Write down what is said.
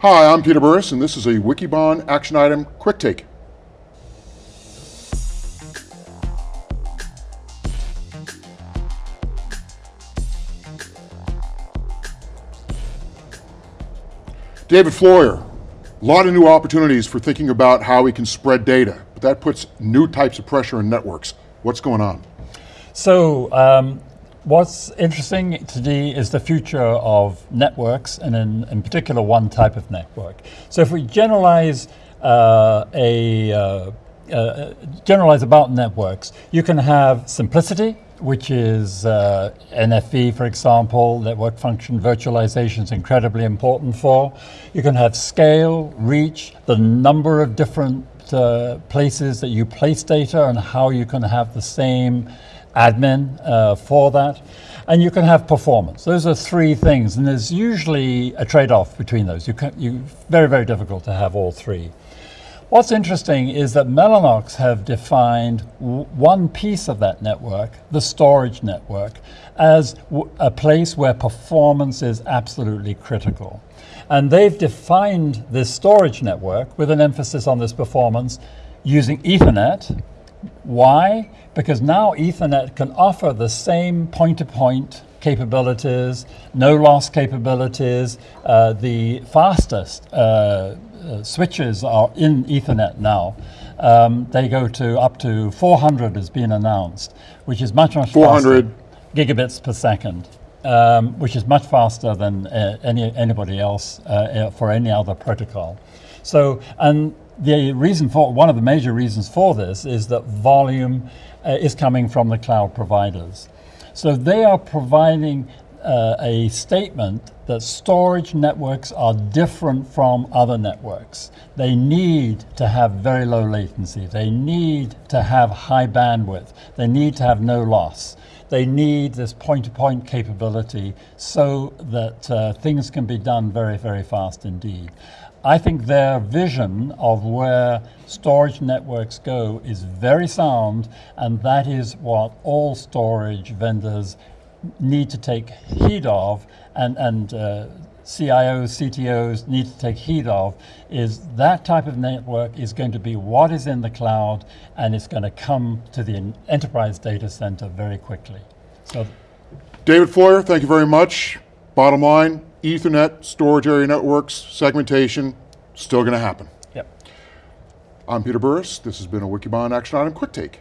Hi, I'm Peter Burris, and this is a Wikibon Action Item Quick Take. David Floyer, a lot of new opportunities for thinking about how we can spread data, but that puts new types of pressure on networks. What's going on? So, um, what's interesting today is the future of networks, and in, in particular one type of network. So if we generalize uh, a uh, uh, generalize about networks, you can have simplicity, which is uh, NFV, for example, network function virtualization is incredibly important for. You can have scale, reach, the number of different uh, places that you place data and how you can have the same admin uh, for that. And you can have performance. Those are three things, and there's usually a trade-off between those. You can, you, very, very difficult to have all three. What's interesting is that Mellanox have defined one piece of that network, the storage network, as a place where performance is absolutely critical. And they've defined this storage network with an emphasis on this performance using Ethernet. Why? Because now Ethernet can offer the same point-to-point -point capabilities, no loss capabilities, uh, the fastest uh, uh, switches are in Ethernet now. Um, they go to up to 400 has been announced, which is much, much 400 faster, gigabits per second, um, which is much faster than uh, any, anybody else uh, for any other protocol. So, and the reason for, one of the major reasons for this is that volume uh, is coming from the cloud providers. So they are providing uh, a statement that storage networks are different from other networks. They need to have very low latency. They need to have high bandwidth. They need to have no loss. They need this point-to-point -point capability so that uh, things can be done very, very fast indeed. I think their vision of where storage networks go is very sound, and that is what all storage vendors need to take heed of and, and uh, CIOs, CTOs need to take heed of is that type of network is going to be what is in the cloud and it's going to come to the enterprise data center very quickly. So, David Floyer, thank you very much. Bottom line, Ethernet, storage area networks, segmentation, still going to happen. Yep. I'm Peter Burris. This has been a Wikibon Action Item Quick Take.